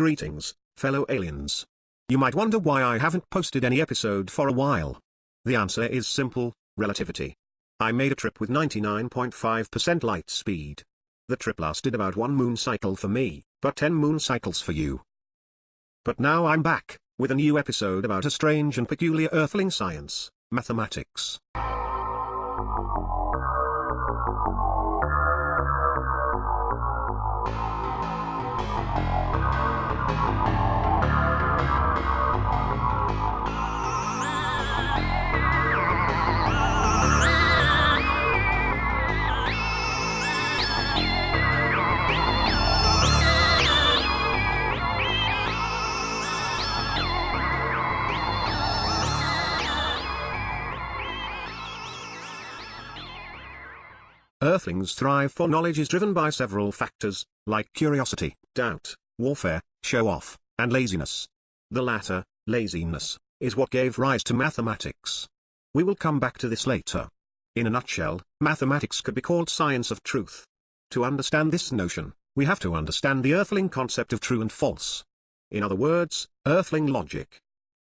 Greetings, fellow aliens. You might wonder why I haven't posted any episode for a while. The answer is simple, relativity. I made a trip with 99.5% light speed. The trip lasted about one moon cycle for me, but 10 moon cycles for you. But now I'm back, with a new episode about a strange and peculiar earthling science, mathematics. Earthlings thrive for knowledge is driven by several factors, like curiosity, doubt, warfare, show-off, and laziness. The latter, laziness, is what gave rise to mathematics. We will come back to this later. In a nutshell, mathematics could be called science of truth. To understand this notion, we have to understand the earthling concept of true and false. In other words, earthling logic.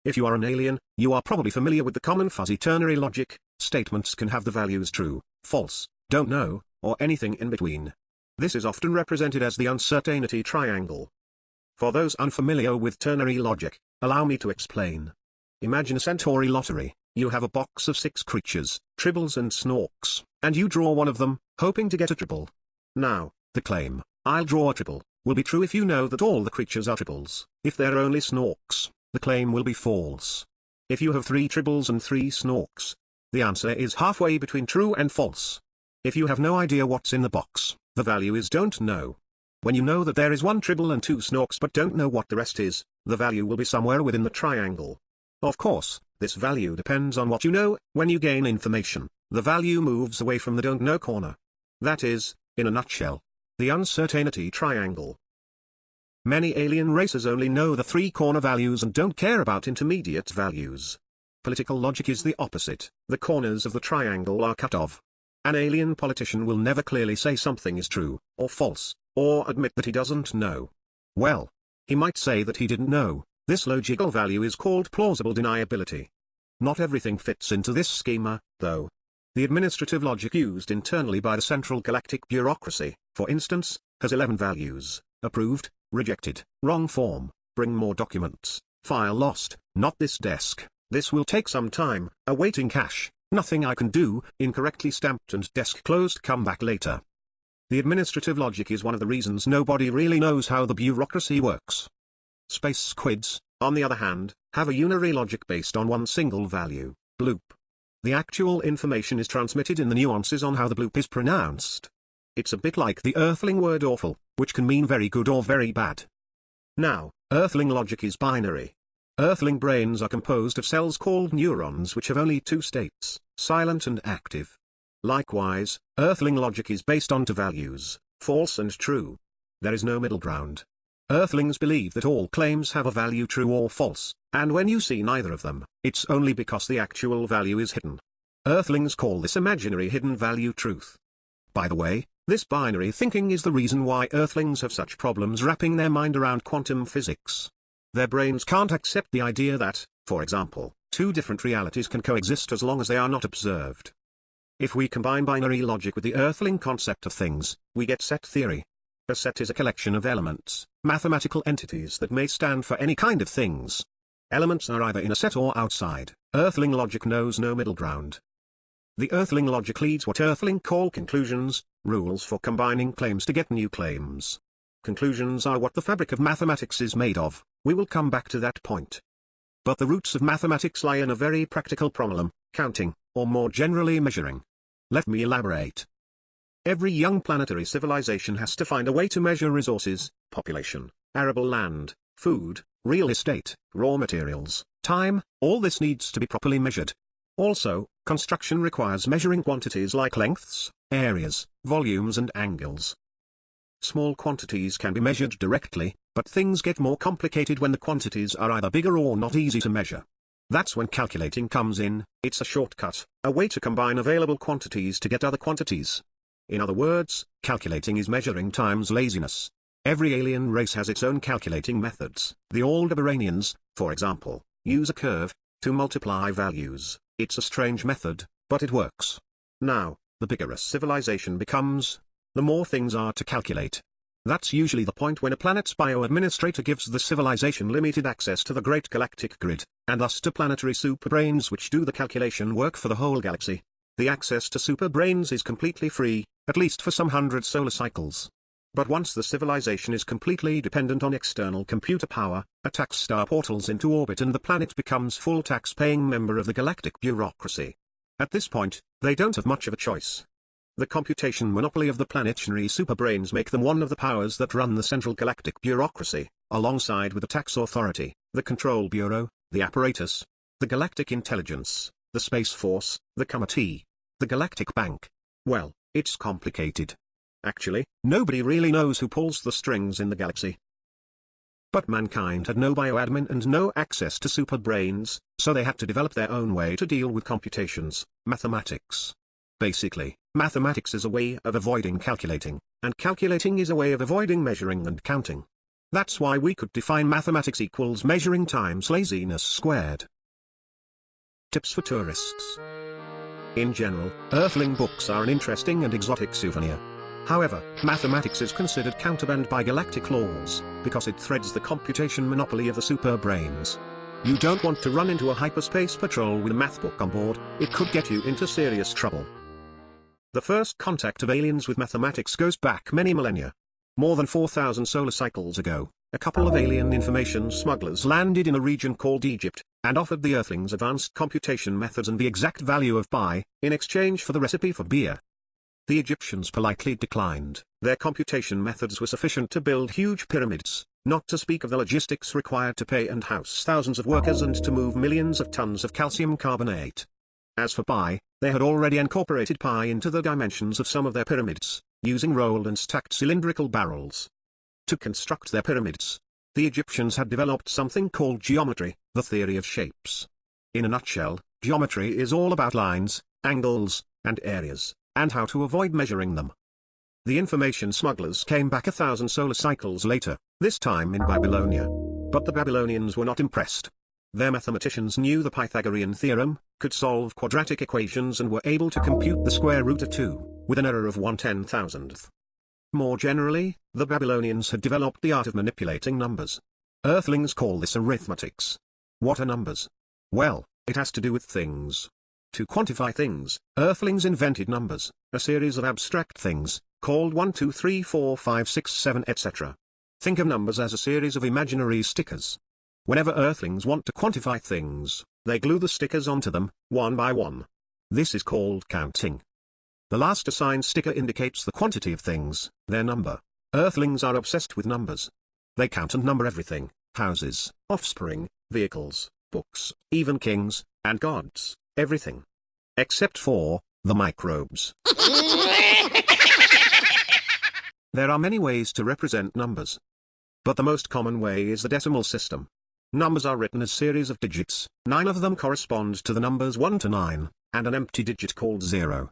If you are an alien, you are probably familiar with the common fuzzy ternary logic, statements can have the values true, false, don't know, or anything in between. This is often represented as the uncertainty triangle. For those unfamiliar with ternary logic, allow me to explain. Imagine a centauri lottery, you have a box of six creatures, tribbles and snorks, and you draw one of them, hoping to get a tribble. Now, the claim, I'll draw a tribble, will be true if you know that all the creatures are tribbles. If they're only snorks, the claim will be false. If you have three tribbles and three snorks, the answer is halfway between true and false. If you have no idea what's in the box, the value is don't know. When you know that there is one tribble and two snorks but don't know what the rest is, the value will be somewhere within the triangle. Of course, this value depends on what you know, when you gain information, the value moves away from the don't know corner. That is, in a nutshell, the uncertainty triangle. Many alien races only know the three corner values and don't care about intermediate values. Political logic is the opposite, the corners of the triangle are cut off, an alien politician will never clearly say something is true, or false, or admit that he doesn't know. Well, he might say that he didn't know, this logical value is called plausible deniability. Not everything fits into this schema, though. The administrative logic used internally by the Central Galactic Bureaucracy, for instance, has 11 values, approved, rejected, wrong form, bring more documents, file lost, not this desk, this will take some time, awaiting cash, Nothing I can do, incorrectly stamped and desk closed come back later. The administrative logic is one of the reasons nobody really knows how the bureaucracy works. Space squids, on the other hand, have a unary logic based on one single value, bloop. The actual information is transmitted in the nuances on how the bloop is pronounced. It's a bit like the earthling word awful, which can mean very good or very bad. Now, earthling logic is binary. Earthling brains are composed of cells called neurons which have only two states, silent and active. Likewise, Earthling logic is based on two values, false and true. There is no middle ground. Earthlings believe that all claims have a value true or false, and when you see neither of them, it's only because the actual value is hidden. Earthlings call this imaginary hidden value truth. By the way, this binary thinking is the reason why Earthlings have such problems wrapping their mind around quantum physics. Their brains can't accept the idea that, for example, two different realities can coexist as long as they are not observed. If we combine binary logic with the earthling concept of things, we get set theory. A set is a collection of elements, mathematical entities that may stand for any kind of things. Elements are either in a set or outside, earthling logic knows no middle ground. The earthling logic leads what earthling call conclusions, rules for combining claims to get new claims. Conclusions are what the fabric of mathematics is made of, we will come back to that point. But the roots of mathematics lie in a very practical problem, counting, or more generally measuring. Let me elaborate. Every young planetary civilization has to find a way to measure resources, population, arable land, food, real estate, raw materials, time, all this needs to be properly measured. Also, construction requires measuring quantities like lengths, areas, volumes and angles. Small quantities can be measured directly, but things get more complicated when the quantities are either bigger or not easy to measure. That's when calculating comes in, it's a shortcut, a way to combine available quantities to get other quantities. In other words, calculating is measuring time's laziness. Every alien race has its own calculating methods. The Aldebaranians, for example, use a curve, to multiply values. It's a strange method, but it works. Now, the bigger a civilization becomes, the more things are to calculate. That's usually the point when a planet's bio-administrator gives the civilization limited access to the great galactic grid, and thus to planetary superbrains which do the calculation work for the whole galaxy. The access to superbrains is completely free, at least for some hundred solar cycles. But once the civilization is completely dependent on external computer power, a tax star portals into orbit and the planet becomes full tax-paying member of the galactic bureaucracy. At this point, they don't have much of a choice. The computation monopoly of the planetary superbrains make them one of the powers that run the central galactic bureaucracy, alongside with the tax authority, the control bureau, the apparatus, the galactic intelligence, the space force, the committee, the galactic bank. Well, it's complicated. Actually, nobody really knows who pulls the strings in the galaxy. But mankind had no bioadmin and no access to superbrains, so they had to develop their own way to deal with computations, mathematics. Basically, mathematics is a way of avoiding calculating, and calculating is a way of avoiding measuring and counting. That's why we could define mathematics equals measuring times laziness squared. Tips for tourists. In general, Earthling books are an interesting and exotic souvenir. However, mathematics is considered counterband by galactic laws, because it threads the computation monopoly of the super brains. You don't want to run into a hyperspace patrol with a math book on board, it could get you into serious trouble. The first contact of aliens with mathematics goes back many millennia. More than 4,000 solar cycles ago, a couple of alien information smugglers landed in a region called Egypt, and offered the Earthlings advanced computation methods and the exact value of pi, in exchange for the recipe for beer. The Egyptians politely declined. Their computation methods were sufficient to build huge pyramids, not to speak of the logistics required to pay and house thousands of workers and to move millions of tons of calcium carbonate. As for pi, they had already incorporated pi into the dimensions of some of their pyramids, using rolled and stacked cylindrical barrels. To construct their pyramids, the Egyptians had developed something called geometry, the theory of shapes. In a nutshell, geometry is all about lines, angles, and areas and how to avoid measuring them. The information smugglers came back a thousand solar cycles later, this time in Babylonia. But the Babylonians were not impressed. Their mathematicians knew the Pythagorean theorem, could solve quadratic equations and were able to compute the square root of 2, with an error of 1 ten thousandth. More generally, the Babylonians had developed the art of manipulating numbers. Earthlings call this arithmetics. What are numbers? Well, it has to do with things, to quantify things, Earthlings invented numbers, a series of abstract things, called 1 2 3 4 5 6 7 etc. Think of numbers as a series of imaginary stickers. Whenever Earthlings want to quantify things, they glue the stickers onto them, one by one. This is called counting. The last assigned sticker indicates the quantity of things, their number. Earthlings are obsessed with numbers. They count and number everything, houses, offspring, vehicles, books, even kings, and gods. Everything. Except for, the microbes. there are many ways to represent numbers. But the most common way is the decimal system. Numbers are written as series of digits, nine of them correspond to the numbers 1 to 9, and an empty digit called 0.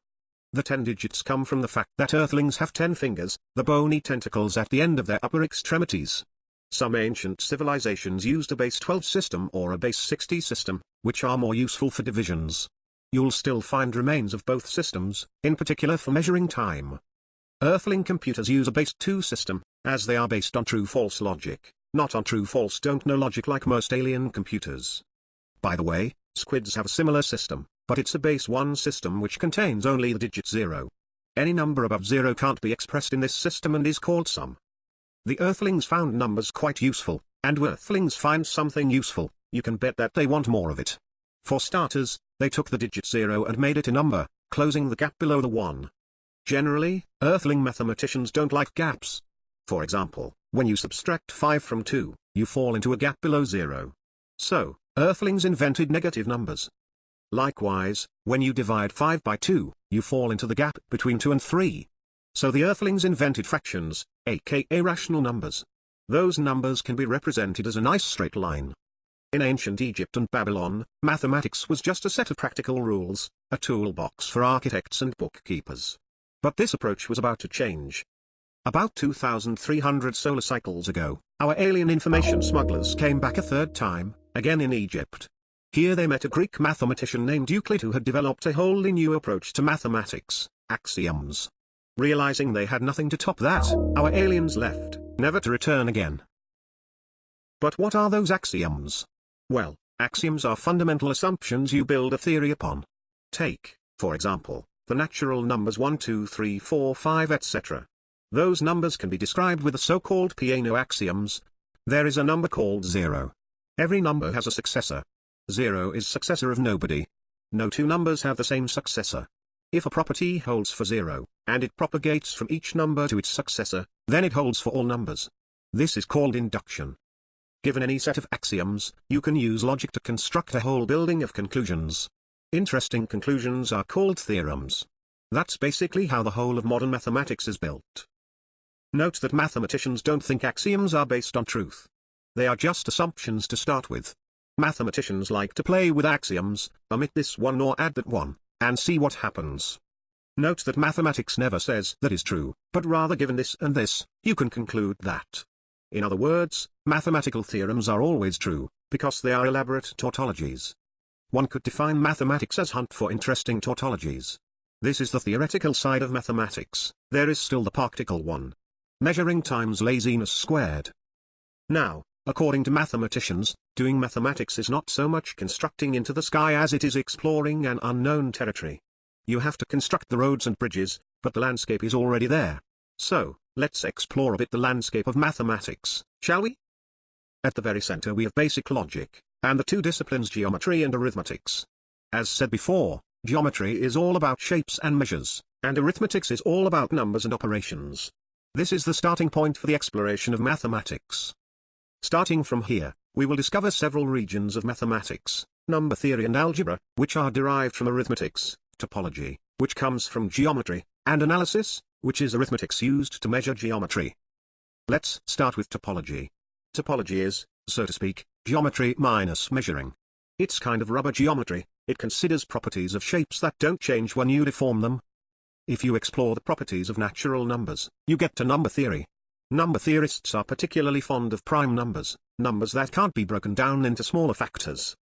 The 10 digits come from the fact that earthlings have 10 fingers, the bony tentacles at the end of their upper extremities. Some ancient civilizations used a base 12 system or a base 60 system, which are more useful for divisions. You'll still find remains of both systems, in particular for measuring time. Earthling computers use a base 2 system, as they are based on true-false logic, not on true-false don't-know logic like most alien computers. By the way, squids have a similar system, but it's a base 1 system which contains only the digit 0. Any number above 0 can't be expressed in this system and is called sum. The Earthlings found numbers quite useful, and when Earthlings find something useful, you can bet that they want more of it. For starters, they took the digit 0 and made it a number, closing the gap below the 1. Generally, Earthling mathematicians don't like gaps. For example, when you subtract 5 from 2, you fall into a gap below 0. So, Earthlings invented negative numbers. Likewise, when you divide 5 by 2, you fall into the gap between 2 and 3. So the Earthlings invented fractions, aka rational numbers. Those numbers can be represented as a nice straight line. In ancient Egypt and Babylon, mathematics was just a set of practical rules, a toolbox for architects and bookkeepers. But this approach was about to change. About 2,300 solar cycles ago, our alien information smugglers came back a third time, again in Egypt. Here they met a Greek mathematician named Euclid who had developed a wholly new approach to mathematics, axioms. Realizing they had nothing to top that, our aliens left, never to return again. But what are those axioms? Well, axioms are fundamental assumptions you build a theory upon. Take, for example, the natural numbers 1 2 3 4 5 etc. Those numbers can be described with the so-called Peano axioms. There is a number called 0. Every number has a successor. 0 is successor of nobody. No two numbers have the same successor. If a property holds for 0, and it propagates from each number to its successor, then it holds for all numbers. This is called induction. Given any set of axioms, you can use logic to construct a whole building of conclusions. Interesting conclusions are called theorems. That's basically how the whole of modern mathematics is built. Note that mathematicians don't think axioms are based on truth. They are just assumptions to start with. Mathematicians like to play with axioms, omit this one or add that one, and see what happens. Note that mathematics never says that is true, but rather given this and this, you can conclude that. In other words, mathematical theorems are always true, because they are elaborate tautologies. One could define mathematics as hunt for interesting tautologies. This is the theoretical side of mathematics, there is still the practical one measuring times laziness squared. Now, according to mathematicians, doing mathematics is not so much constructing into the sky as it is exploring an unknown territory. You have to construct the roads and bridges, but the landscape is already there. So, let's explore a bit the landscape of mathematics, shall we? At the very center we have basic logic, and the two disciplines geometry and arithmetics. As said before, geometry is all about shapes and measures, and arithmetics is all about numbers and operations. This is the starting point for the exploration of mathematics. Starting from here, we will discover several regions of mathematics, number theory and algebra, which are derived from arithmetics, topology, which comes from geometry, and analysis, which is arithmetics used to measure geometry. Let's start with topology. Topology is, so to speak, geometry minus measuring. It's kind of rubber geometry, it considers properties of shapes that don't change when you deform them, if you explore the properties of natural numbers, you get to number theory. Number theorists are particularly fond of prime numbers, numbers that can't be broken down into smaller factors.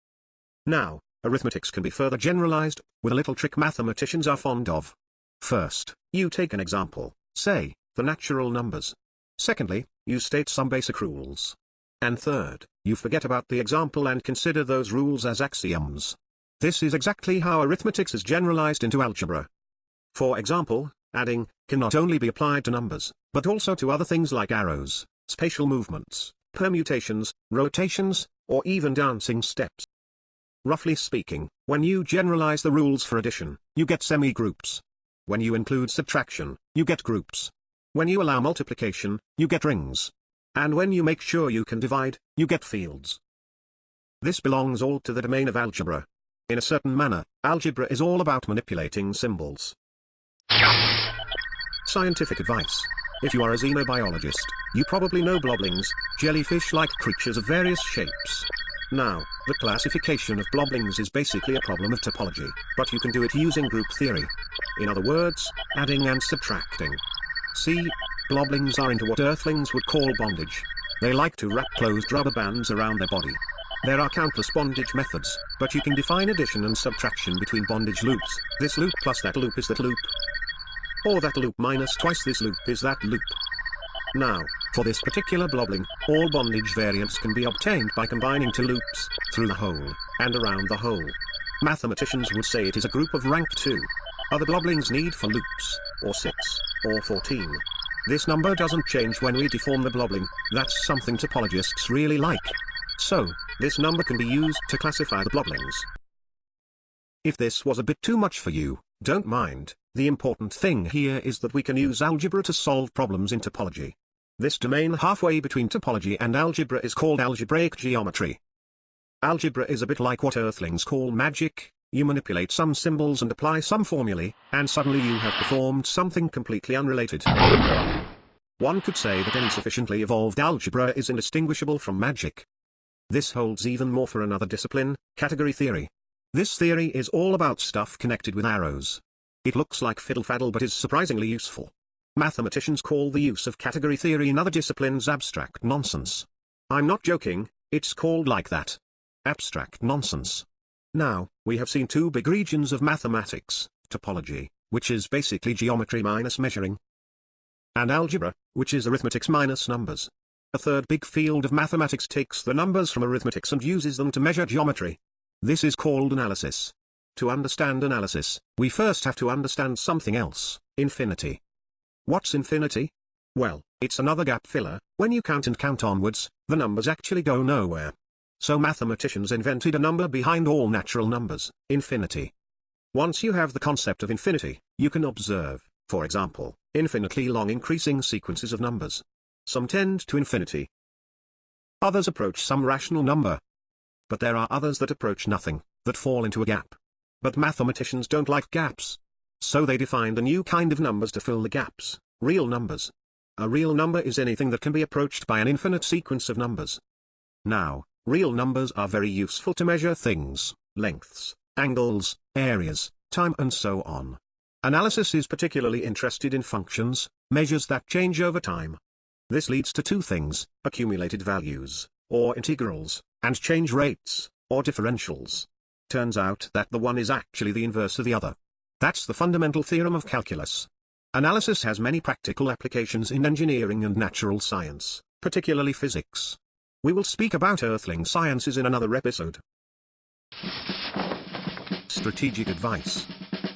Now, arithmetics can be further generalized, with a little trick mathematicians are fond of. First, you take an example, say, the natural numbers. Secondly, you state some basic rules. And third, you forget about the example and consider those rules as axioms. This is exactly how arithmetics is generalized into algebra. For example, adding, can not only be applied to numbers, but also to other things like arrows, spatial movements, permutations, rotations, or even dancing steps. Roughly speaking, when you generalize the rules for addition, you get semi-groups. When you include subtraction, you get groups. When you allow multiplication, you get rings. And when you make sure you can divide, you get fields. This belongs all to the domain of algebra. In a certain manner, algebra is all about manipulating symbols. Scientific advice. If you are a xenobiologist, you probably know bloblings, jellyfish-like creatures of various shapes. Now, the classification of bloblings is basically a problem of topology, but you can do it using group theory. In other words, adding and subtracting. See, bloblings are into what earthlings would call bondage. They like to wrap closed rubber bands around their body. There are countless bondage methods, but you can define addition and subtraction between bondage loops. This loop plus that loop is that loop, or that loop minus twice this loop is that loop. Now, for this particular blobling, all bondage variants can be obtained by combining two loops, through the hole, and around the hole. Mathematicians would say it is a group of rank 2. Other bloblings need four loops, or 6, or 14. This number doesn't change when we deform the blobling, that's something topologists really like. So, this number can be used to classify the bloblings. If this was a bit too much for you, don't mind, the important thing here is that we can use algebra to solve problems in topology. This domain halfway between topology and algebra is called algebraic geometry. Algebra is a bit like what earthlings call magic, you manipulate some symbols and apply some formulae, and suddenly you have performed something completely unrelated. One could say that any sufficiently evolved algebra is indistinguishable from magic. This holds even more for another discipline, category theory. This theory is all about stuff connected with arrows. It looks like fiddle-faddle but is surprisingly useful. Mathematicians call the use of category theory in other disciplines abstract nonsense. I'm not joking, it's called like that. Abstract nonsense. Now, we have seen two big regions of mathematics, topology, which is basically geometry minus measuring, and algebra, which is arithmetics minus numbers. A third big field of mathematics takes the numbers from arithmetics and uses them to measure geometry. This is called analysis. To understand analysis, we first have to understand something else, infinity. What's infinity? Well, it's another gap filler, when you count and count onwards, the numbers actually go nowhere. So mathematicians invented a number behind all natural numbers, infinity. Once you have the concept of infinity, you can observe, for example, infinitely long increasing sequences of numbers. Some tend to infinity. Others approach some rational number. But there are others that approach nothing, that fall into a gap. But mathematicians don't like gaps. So they defined a new kind of numbers to fill the gaps, real numbers. A real number is anything that can be approached by an infinite sequence of numbers. Now, real numbers are very useful to measure things, lengths, angles, areas, time and so on. Analysis is particularly interested in functions, measures that change over time. This leads to two things, accumulated values, or integrals, and change rates, or differentials. Turns out that the one is actually the inverse of the other. That's the fundamental theorem of calculus. Analysis has many practical applications in engineering and natural science, particularly physics. We will speak about earthling sciences in another episode. Strategic advice.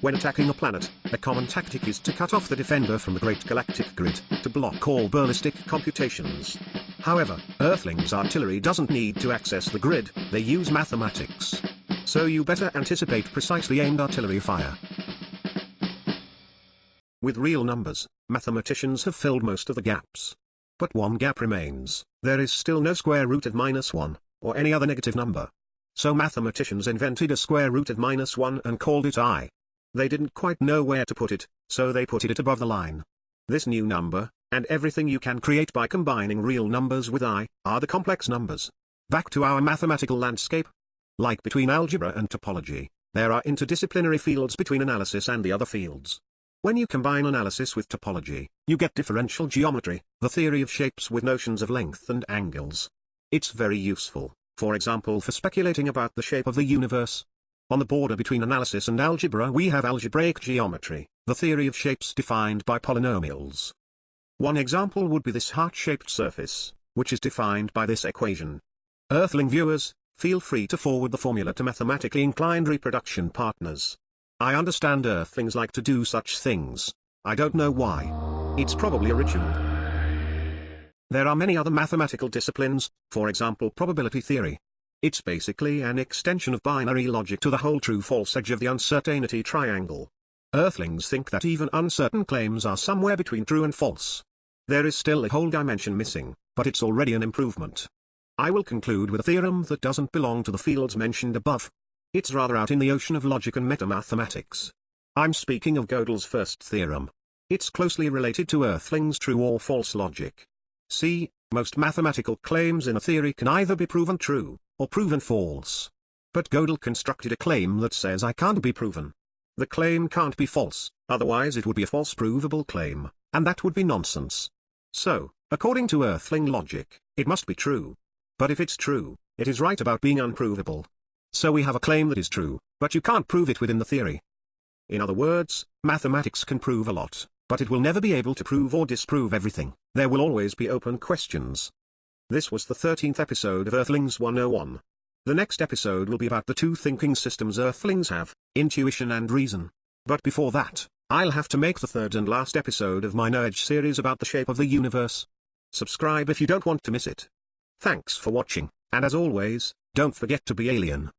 When attacking a planet, a common tactic is to cut off the defender from the great galactic grid, to block all ballistic computations. However, Earthling's artillery doesn't need to access the grid, they use mathematics. So you better anticipate precisely aimed artillery fire. With real numbers, mathematicians have filled most of the gaps. But one gap remains, there is still no square root of minus 1, or any other negative number. So mathematicians invented a square root of minus 1 and called it i. They didn't quite know where to put it, so they put it above the line. This new number, and everything you can create by combining real numbers with i, are the complex numbers. Back to our mathematical landscape. Like between algebra and topology, there are interdisciplinary fields between analysis and the other fields. When you combine analysis with topology, you get differential geometry, the theory of shapes with notions of length and angles. It's very useful, for example for speculating about the shape of the universe. On the border between analysis and algebra we have algebraic geometry, the theory of shapes defined by polynomials. One example would be this heart-shaped surface, which is defined by this equation. Earthling viewers, feel free to forward the formula to mathematically inclined reproduction partners. I understand Earthlings like to do such things. I don't know why. It's probably a ritual. There are many other mathematical disciplines, for example probability theory. It's basically an extension of binary logic to the whole true-false edge of the uncertainty triangle. Earthlings think that even uncertain claims are somewhere between true and false. There is still a whole dimension missing, but it's already an improvement. I will conclude with a theorem that doesn't belong to the fields mentioned above. It's rather out in the ocean of logic and metamathematics. I'm speaking of Gödel's first theorem. It's closely related to Earthling's true or false logic. See, most mathematical claims in a theory can either be proven true, or proven false. But Gödel constructed a claim that says I can't be proven. The claim can't be false, otherwise it would be a false provable claim, and that would be nonsense. So, according to Earthling logic, it must be true. But if it's true, it is right about being unprovable. So we have a claim that is true, but you can't prove it within the theory. In other words, mathematics can prove a lot, but it will never be able to prove or disprove everything. There will always be open questions. This was the 13th episode of Earthlings 101. The next episode will be about the two thinking systems Earthlings have, intuition and reason. But before that, I'll have to make the third and last episode of my Nudge series about the shape of the universe. Subscribe if you don't want to miss it. Thanks for watching, and as always, don't forget to be alien.